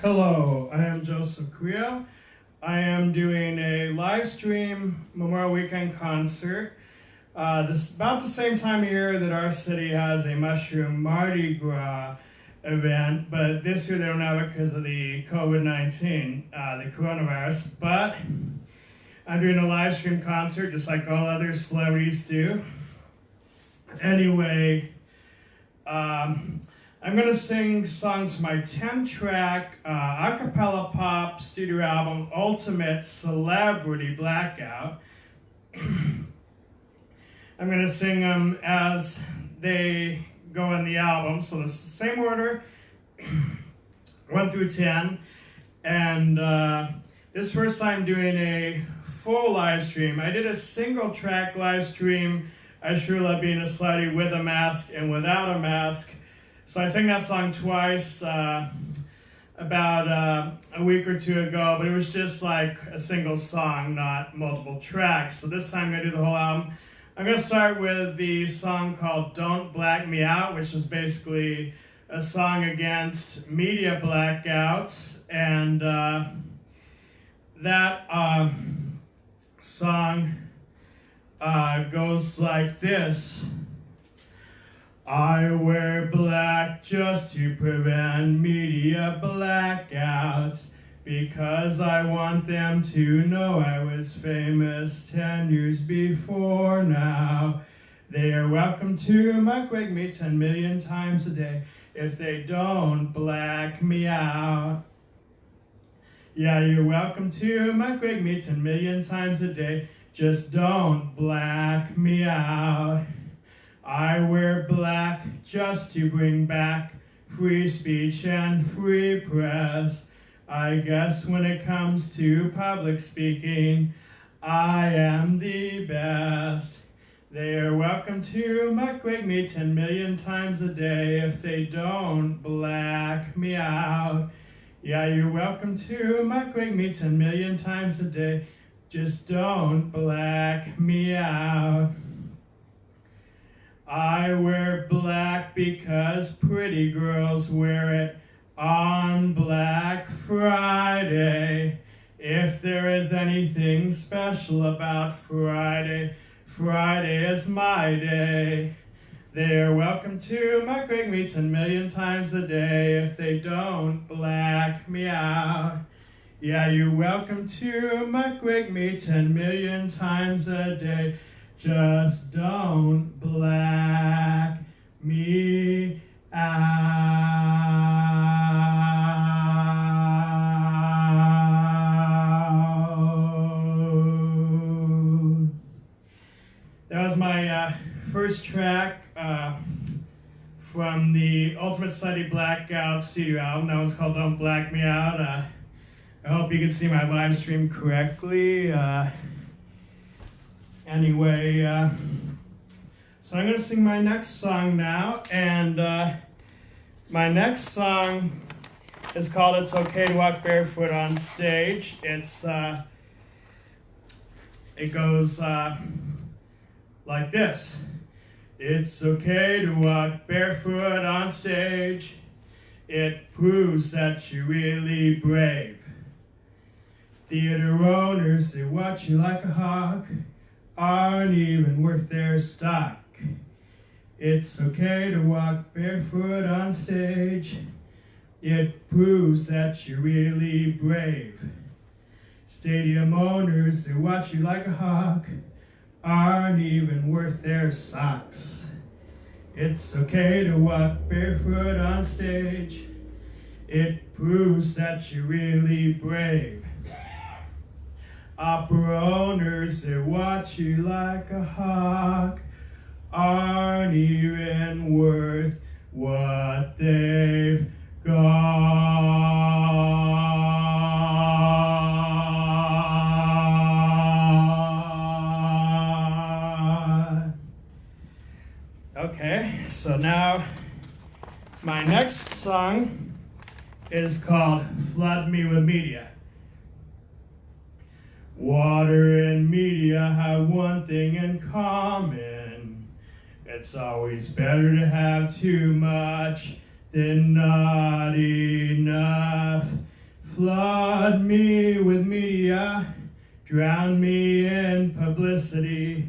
Hello, I am Joseph Creel. I am doing a live stream Memorial Weekend concert. Uh, this about the same time of year that our city has a mushroom Mardi Gras event, but this year they don't have it because of the COVID-19, uh, the coronavirus. But I'm doing a live stream concert just like all other celebrities do. Anyway, um, I'm going to sing songs my 10 track uh, a cappella pop studio album, Ultimate Celebrity Blackout. I'm going to sing them as they go in the album. So the same order, 1 through 10. And uh, this first time doing a full live stream. I did a single track live stream, I Sure Love Being a Slutty, with a mask and without a mask. So I sang that song twice uh, about uh, a week or two ago, but it was just like a single song, not multiple tracks. So this time I'm to do the whole album. I'm going to start with the song called Don't Black Me Out, which is basically a song against media blackouts. And uh, that um, song uh, goes like this. I wear black just to prevent media blackouts because I want them to know I was famous 10 years before now. They are welcome to my wake me 10 million times a day if they don't black me out. Yeah, you're welcome to my wake me 10 million times a day. Just don't black me out. I wear black just to bring back free speech and free press. I guess when it comes to public speaking, I am the best. They are welcome to muckrake me 10 million times a day if they don't black me out. Yeah, you're welcome to muckrake me 10 million times a day. Just don't black me out. I wear black because pretty girls wear it on Black Friday. If there is anything special about Friday, Friday is my day. They are welcome to my me 10 million times a day if they don't black me out. Yeah, you're welcome to my me 10 million times a day. Just don't black me out. That was my uh, first track uh, from the Ultimate Celebrity Blackout studio album. That one's called Don't Black Me Out. Uh, I hope you can see my live stream correctly. Uh, anyway, uh, so I'm to sing my next song now, and uh, my next song is called It's Okay to Walk Barefoot on Stage. It's, uh, it goes uh, like this. It's okay to walk barefoot on stage. It proves that you're really brave. Theater owners, they watch you like a hawk aren't even worth their stock. It's okay to walk barefoot on stage. It proves that you're really brave. Stadium owners, they watch you like a hawk, aren't even worth their socks. It's okay to walk barefoot on stage. It proves that you're really brave. Opera owners, they watch you like a hawk, aren't even worth what they've It's always better to have too much than not enough. flood me with media, drown me in publicity.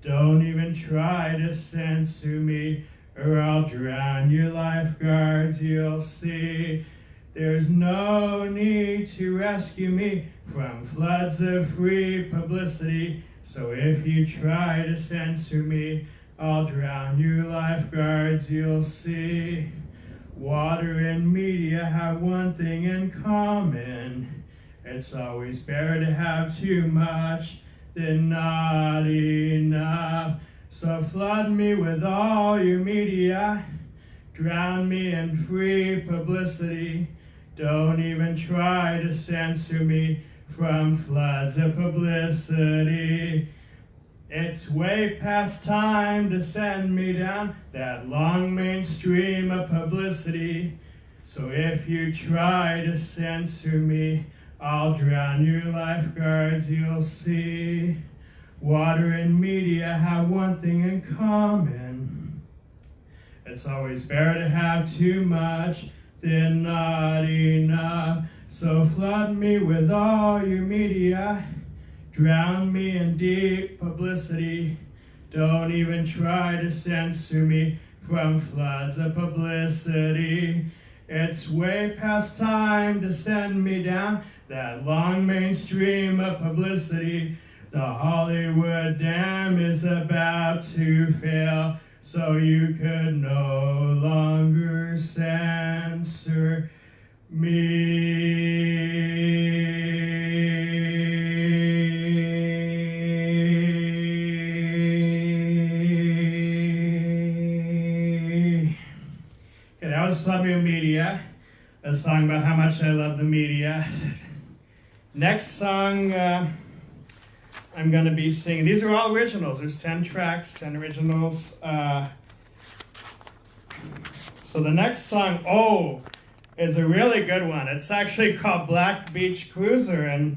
Don't even try to censor me, or I'll drown your lifeguards, you'll see. There's no need to rescue me from floods of free publicity. So if you try to censor me, I'll drown your lifeguards, you'll see. Water and media have one thing in common. It's always better to have too much than not enough. So flood me with all your media, drown me in free publicity. Don't even try to censor me from floods of publicity. It's way past time to send me down that long mainstream of publicity. So if you try to censor me, I'll drown your lifeguards, you'll see. Water and media have one thing in common. It's always better to have too much than not enough. So flood me with all your media. Drown me in deep publicity. Don't even try to censor me from floods of publicity. It's way past time to send me down that long mainstream of publicity. The Hollywood dam is about to fail, so you could no longer censor me. A song about how much I love the media. Next song uh, I'm going to be singing, these are all originals. There's 10 tracks, 10 originals. Uh, so the next song, oh, is a really good one. It's actually called Black Beach Cruiser, and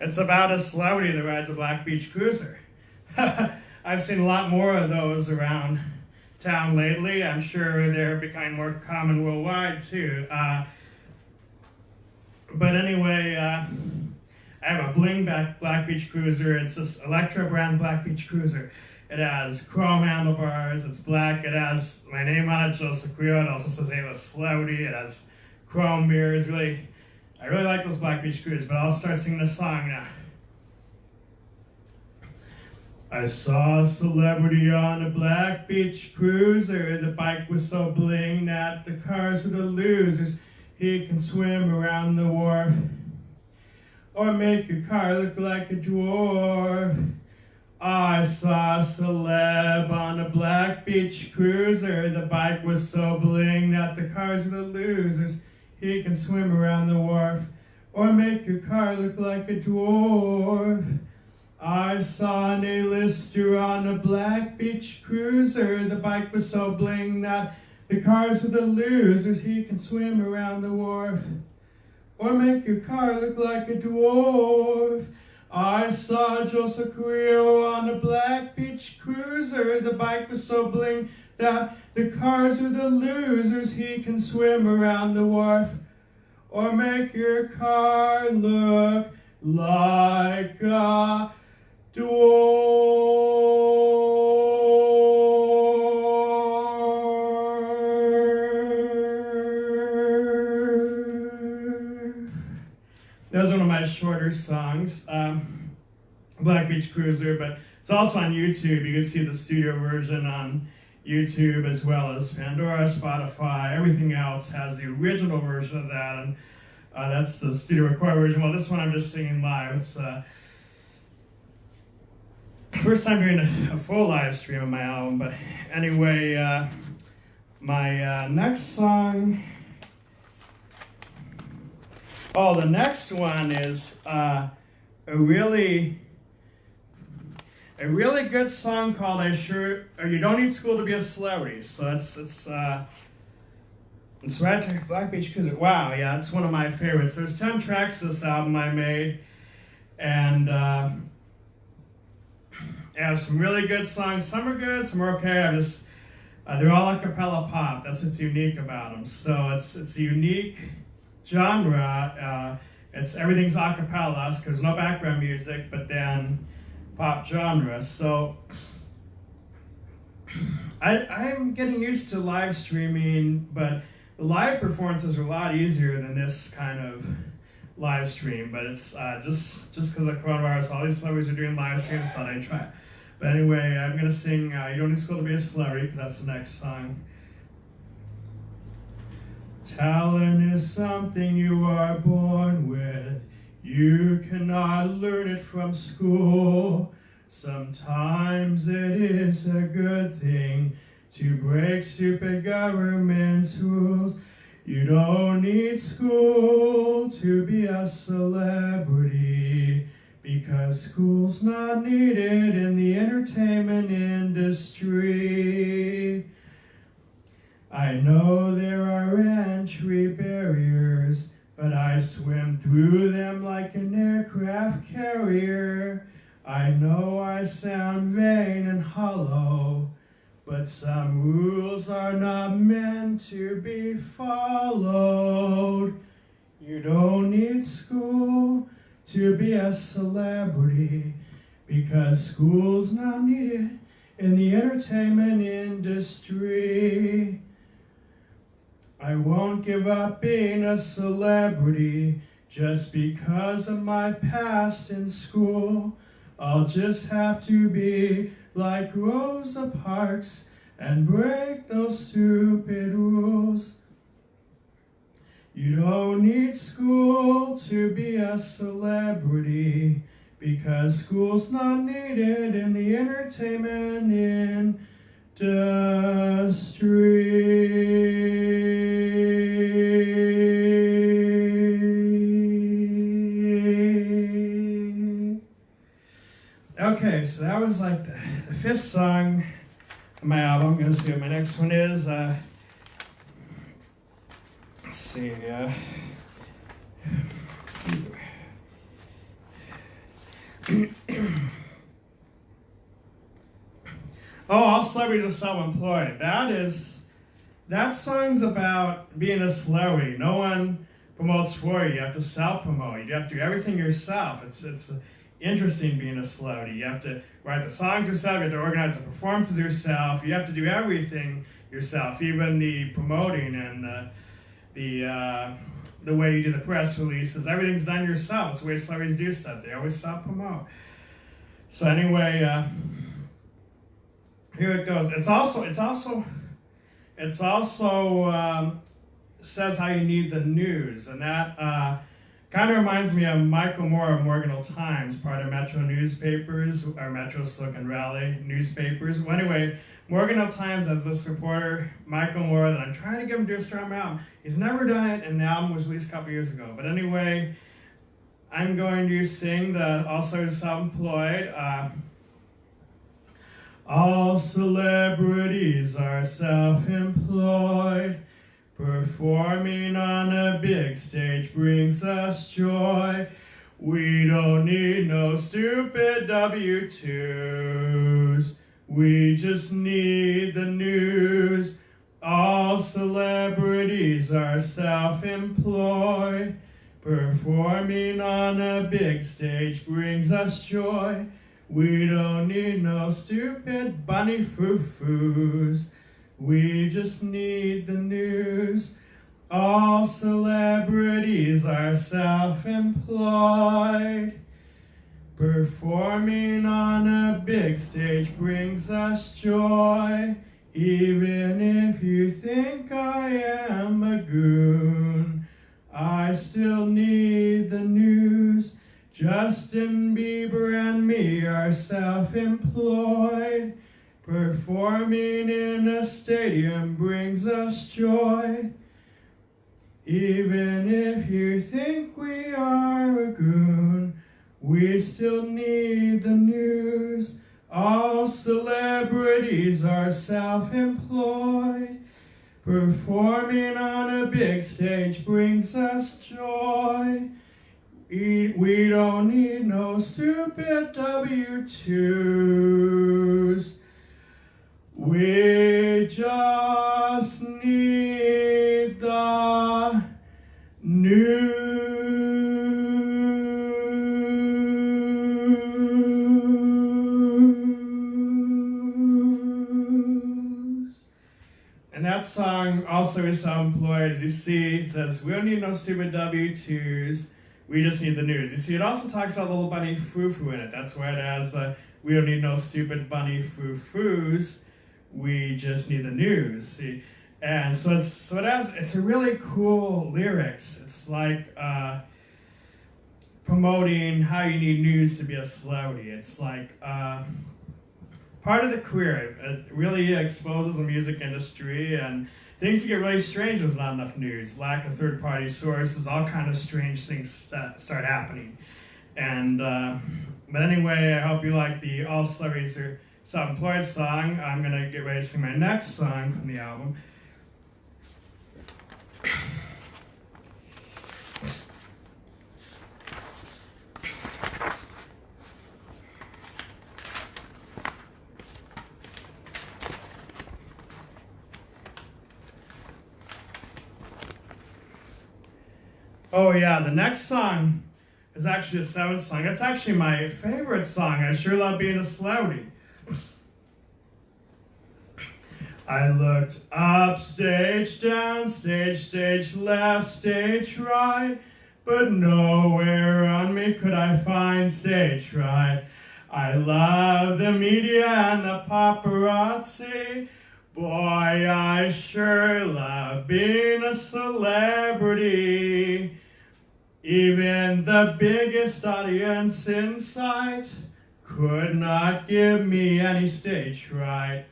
it's about a celebrity that rides a Black Beach Cruiser. I've seen a lot more of those around town lately. I'm sure they're becoming more common worldwide too. Uh, but anyway, uh, I have a bling back Black Beach Cruiser. It's this Electra brand Black Beach Cruiser. It has chrome handlebars. It's black. It has my name on it, Joseph Creo. It also says Ava Slowdy. It has chrome mirrors. Really, I really like those Black Beach Cruisers. But I'll start singing this song now. I saw a celebrity on a Black Beach Cruiser. The bike was so bling that the cars were the losers. He can swim around the wharf or make your car look like a dwarf. I saw a celeb on a Black Beach Cruiser. The bike was so bling that the cars are the losers. He can swim around the wharf or make your car look like a dwarf. I saw an A-lister on a Black Beach Cruiser. The bike was so bling that the cars are the losers. He can swim around the wharf or make your car look like a dwarf. I saw Joseph Creo on a Black Beach Cruiser. The bike was so bling that the cars are the losers. He can swim around the wharf or make your car look like a dwarf. That was one of my shorter songs, um, Black Beach Cruiser, but it's also on YouTube. You can see the studio version on YouTube as well as Pandora, Spotify, everything else has the original version of that, and uh, that's the studio recorded version. Well, this one I'm just singing live. It's uh, first time doing a, full live stream of my album, but anyway, uh, my uh, next song. Oh, the next one is uh, a really, a really good song called "I Sure." Or you don't need school to be a celebrity. So it's it's uh, it's right Black Beach Cruiser. Wow, yeah, it's one of my favorites. There's ten tracks this album I made, and uh, has some really good songs. Some are good, some are okay. I just uh, they're all a cappella pop. That's what's unique about them. So it's it's unique genre. Uh, it's everything's a cappella because no background music, but then pop genre. So I, I'm getting used to live streaming, but the live performances are a lot easier than this kind of live stream. But it's uh, just just because of coronavirus, all these celebrities are doing live streams. Thought I'd try. But anyway, I'm gonna sing uh, "You Don't Need School to Be a Celebrity" because that's the next song. Talent is something you are born with. You cannot learn it from school. Sometimes it is a good thing to break stupid government's rules. You don't need school to be a celebrity because school's not needed in the entertainment industry. I know there are entry barriers, but I swim through them like an aircraft carrier. I sound vain and hollow, but some rules are not meant to be followed. You don't need school to be a celebrity because school's not needed in the entertainment industry. I won't give up being a celebrity just because of my past in school. I'll just have to be like Rosa Parks and break those stupid rules. You don't need school to be a celebrity because school's not needed in the entertainment industry. Okay, so that was like the, the fifth song on my album. I'm gonna see what my next one is. Uh, let's see. Uh, oh, all celebrities are self-employed. That is, that song's about being a celebrity. No one promotes for you. You have to self-promote. You have to do everything yourself. It's it's interesting being a celebrity. You have to write the songs yourself. You have to organize the performances yourself. You have to do everything yourself, even the promoting and the the uh, the way you do the press releases. Everything's done yourself. It's the way celebrities do stuff. They always self promote. So anyway, uh, here it goes. It's also it's also it's also um, says how you need the news, and that uh, kind of reminds me of Michael Moore of Morgan Hill Times, part of Metro newspapers or Metro Silicon Valley newspapers. Well, anyway, Morgan Hill Times has this reporter, Michael Moore, that I'm trying to get him to do a story on my album. He's never done it, and the album was released a couple years ago. But anyway. I'm going to sing the also self-employed. Uh, all celebrities are self-employed. Performing on a big stage brings us joy. We don't need no stupid W-2s. We just need the news. All celebrities are self-employed. Performing on a big stage brings us joy. We don't need no stupid bunny foo-foos. We just need the news. All celebrities are self-employed. Performing on a big stage brings us joy. Even if you think I am a goon. I still need the news. Justin Bieber and me are self-employed. Performing in a stadium brings us joy. Even if you think we are a goon, we still need the news. All celebrities are self-employed. Performing on a big stage brings us joy. We don't need no stupid W-2s. We just that song also is self-employed. You see, it says, we don't need no stupid W-2s. We just need the news. You see, it also talks about little bunny foo-foo in it. That's why it has, uh, we don't need no stupid bunny foo-foos. We just need the news. See, and so it's so it has it's a really cool lyrics. It's like uh, promoting how you need news to be a celebrity. It's like uh, part of the career. It really exposes the music industry and things get really strange. There's not enough news, lack of third-party sources, all kind of strange things start happening. And uh, but anyway, I hope you like the All Celebrities Are Self-Employed song. I'm gonna get ready to sing my next song from the album. Oh yeah, the next song is actually a seventh song. It's actually my favorite song. I sure love being a celebrity. I looked up, stage down, stage, stage left, stage right, but nowhere on me could I find stage right. I love the media and the paparazzi. Boy, I sure love being a celebrity. Even the biggest audience in sight could not give me any stage right.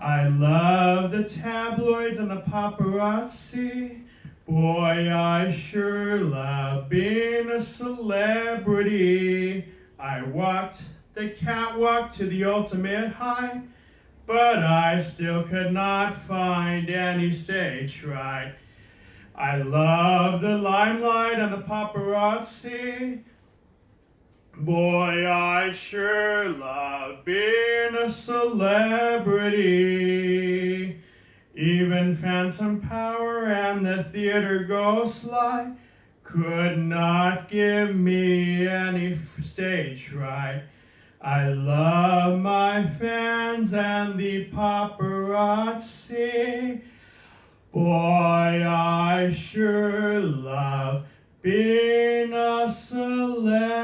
I love the tabloids and the paparazzi. Boy, I sure love being a celebrity. I walked the catwalk to the ultimate high, but I still could not find any stage right. I love the limelight and the paparazzi. Boy, I sure love being a celebrity. Even Phantom Power and the theater ghost light could not give me any stage fright. I love my fans and the paparazzi. Boy, I sure love being a celebrity.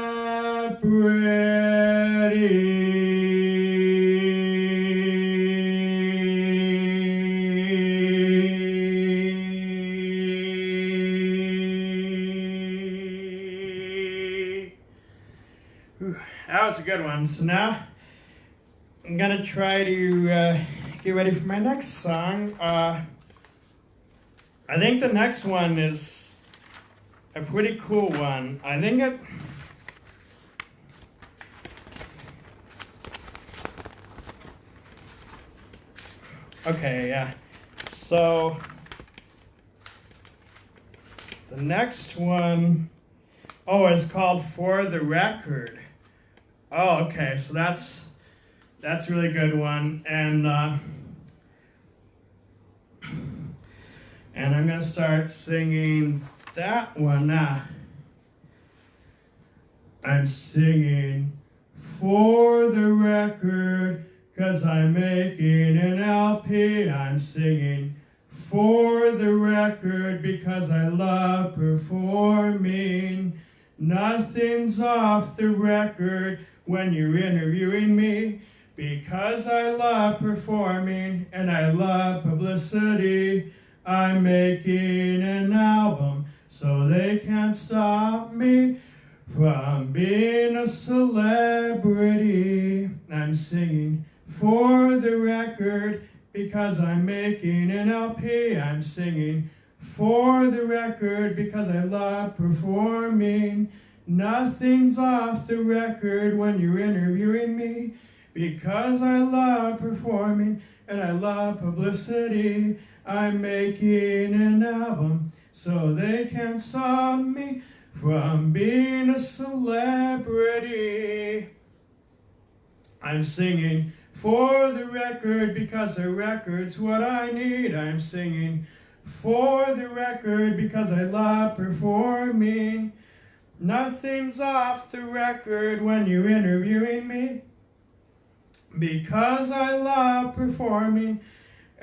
that was a good one. So now I'm gonna try to uh, get ready for my next song. Uh, I think the next one is a pretty cool one. I think it. Okay, yeah. So the next one, oh, is called For the Record. Oh, okay. So that's that's a really good one, and uh, and I'm gonna start singing that one now. I'm singing for the record, cause I'm making an LP. I'm singing for the record because I love performing. Nothing's off the record when you're interviewing me because I love performing and I love publicity. I'm making an album so they can't stop me from being a celebrity. I'm singing for the record because I'm making an LP. I'm singing for the record because I love performing. Nothing's off the record when you're interviewing me because I love performing and I love publicity. I'm making an album so they can't stop me from being a celebrity. I'm singing for the record because a record's what I need. I'm singing for the record because I love performing. Nothing's off the record when you're interviewing me. Because I love performing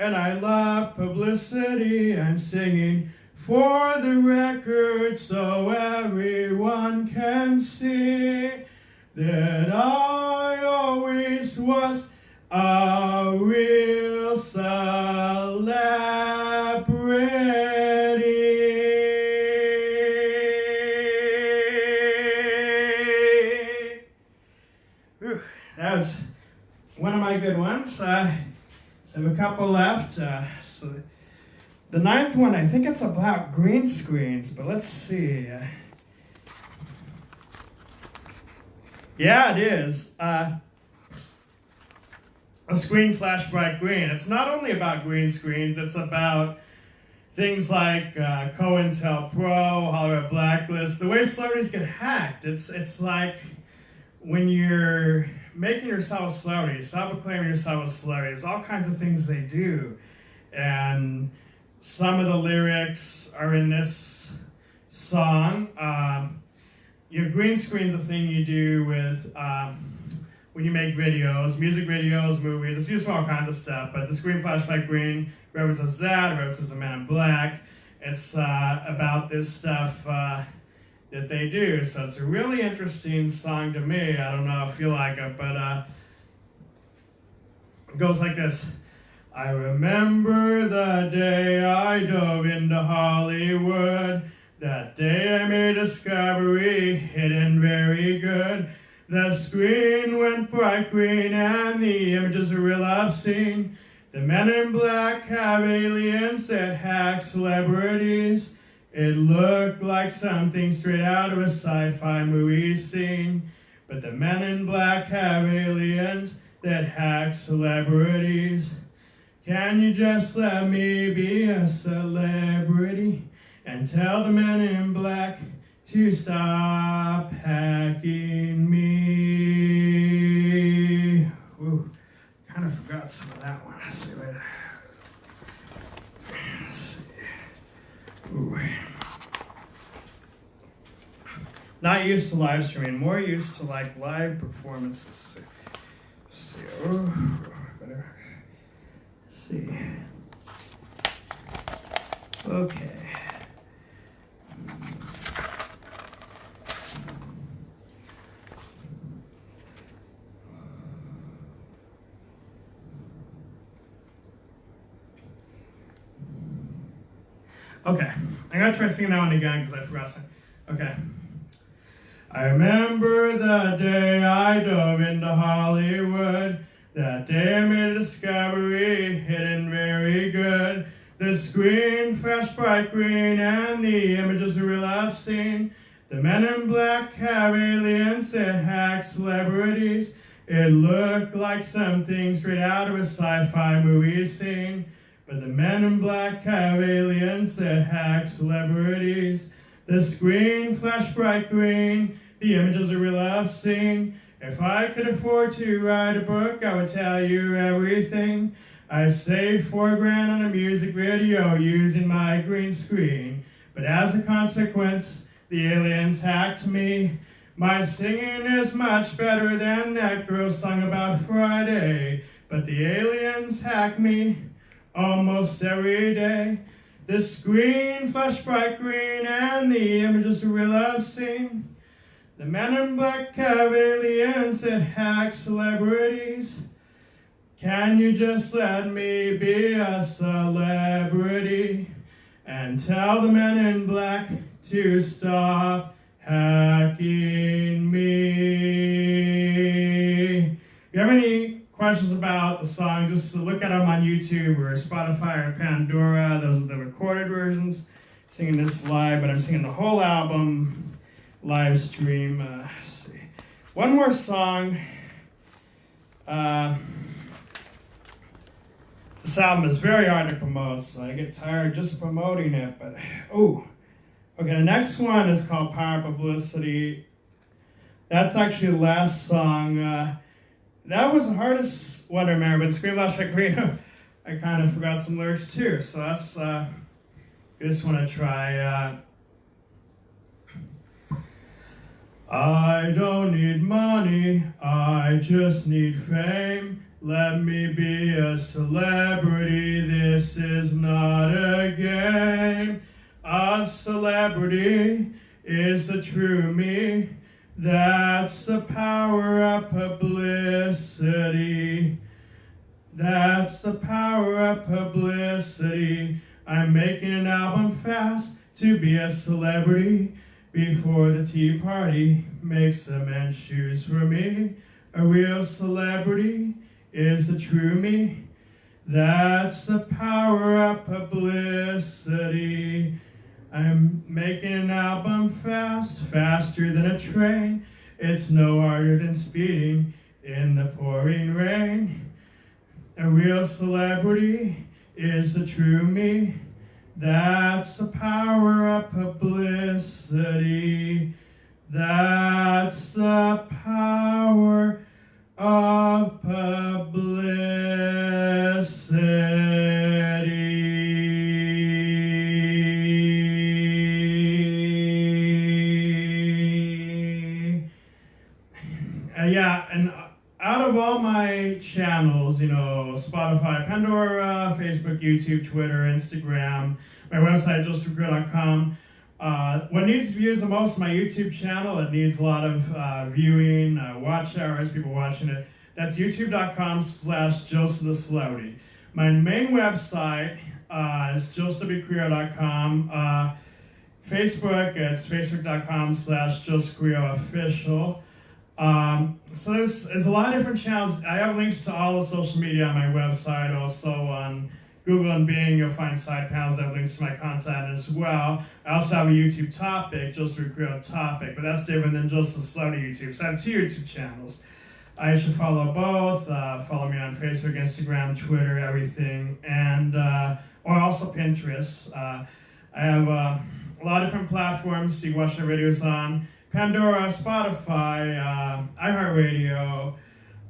and I love publicity, I'm singing for the record so everyone can see that I always was a real celebrity. Whew, that was one of my good ones. Uh, so a couple left. Uh, so the, the ninth one, I think it's about green screens, but let's see. Uh, yeah, it is. Uh, a screen flash bright green. It's not only about green screens, it's about things like uh, COINTELPRO, Hollywood Blacklist, the way celebrities get hacked. It's, it's like when you're making yourself a celebrity, self-proclaiming yourself a celebrity, there's all kinds of things they do. And some of the lyrics are in this song. Um, your green screen's a thing you do with um, when you make videos, music videos, movies. It's used for all kinds of stuff, but the screen flash bright green references that, references the Man in Black. It's uh, about this stuff uh, that they do. So it's a really interesting song to me. I don't know if you like it, but uh, it goes like this. I remember the day I dove into Hollywood. That day I made a discovery, hidden very good. The screen went bright green and the images are real seen. The men in black have aliens that hack celebrities. It looked like something straight out of a sci-fi movie scene. But the men in black have aliens that hack celebrities. Can you just let me be a celebrity and tell the men in black to stop hacking me? Ooh, kind of forgot some of that one. See. Let's see. Ooh. Not used to live streaming, more used to like live performances. Let's see. Oh, better see. Okay. Okay, I gotta try singing that one again because I forgot to. Okay. I remember the day I dove into Hollywood. That day I made a discovery, hidden very good. The screen flashed bright green, and the images are real I've seen. The men in black have aliens that hack celebrities. It looked like something straight out of a sci-fi movie scene. But the men in black have aliens that hack celebrities. The screen flashed bright green, the images are real I've seen. If I could afford to write a book, I would tell you everything. I saved four grand on a music video using my green screen. But as a consequence, the aliens hacked me. My singing is much better than that girl sung about Friday. But the aliens hack me almost every day. The screen flashed bright green and the images are real I've seen. The men in black have aliens that hack celebrities. Can you just let me be a celebrity and tell the men in black to stop hacking me? Questions about the song, just look at them on YouTube or Spotify or Pandora. Those are the recorded versions. Singing this live, but I'm singing the whole album live stream. Uh, see. One more song. Uh, this album is very hard to promote, so I get tired just promoting it. But oh, okay. The next one is called Power Publicity. That's actually the last song. Uh, that was the hardest one to remember. But Scream Loud Reno, I kind of forgot some lyrics too. So that's uh, just want to try. Uh, I don't need money, I just need fame. Let me be a celebrity, this is not a game. A celebrity is the true me. That's the power of publicity. That's the power of publicity. I'm making an album fast to be a celebrity before the Tea Party makes the men's shoes for me. A real celebrity is the true me. That's the power of publicity. I'm making an album fast, faster than a train. It's no harder than speeding in the pouring rain. A real celebrity is the true me. That's the power of publicity. That's the YouTube, Twitter, Instagram, my website, joelstruckreel.com, uh, what needs views the most my YouTube channel. It needs a lot of uh, viewing, uh, watch hours, people watching it. That's youtube.com slash Joseph the Celebrity. My main website uh, is josephcreo.com. Uh, Facebook, it's facebook.com slash official. Um, so there's, there's a lot of different channels. I have links to all the social media on my website, also on Google and Bing, you'll find side panels that have links to my content as well. I also have a YouTube topic, Joseph Creel topic, but that's different than just the Slowly YouTube. So I have two YouTube channels. I should follow both. Uh, follow me on Facebook, Instagram, Twitter, everything, and uh, or also Pinterest. Uh, I have uh, a lot of different platforms you watch my videos on. Pandora, Spotify, uh, iHeartRadio.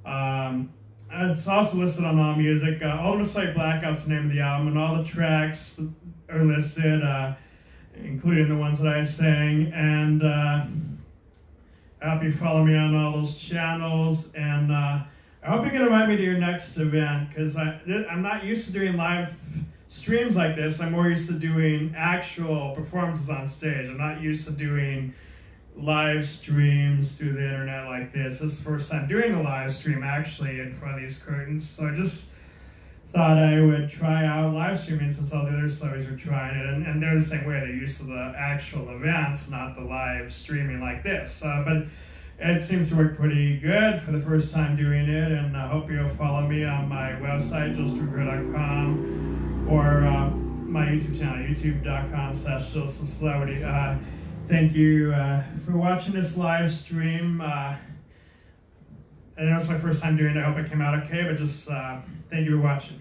Um, it's also listed on All Music. Uh, Ultimate Sight Blackout's the name of the album, and all the tracks are listed, uh, including the ones that I sang. And uh, I hope you follow me on all those channels. And uh, I hope you can invite me to your next event because I'm not used to doing live streams like this. I'm more used to doing actual performances on stage. I'm not used to doing live streams through the internet like this. This is the first time doing a live stream actually in front of these curtains. So I just thought I would try out live streaming since all the other celebrities were trying it. And, and they're the same way. They're used to the actual events, not the live streaming like this. Uh, but it seems to work pretty good for the first time doing it. And I hope you'll follow me on my website, joelstruckreel.com, or uh, my YouTube channel, youtube.com slash. Uh, thank you uh, for watching this live stream. Uh, I know it's my first time doing it. I hope it came out okay, but just uh, thank you for watching.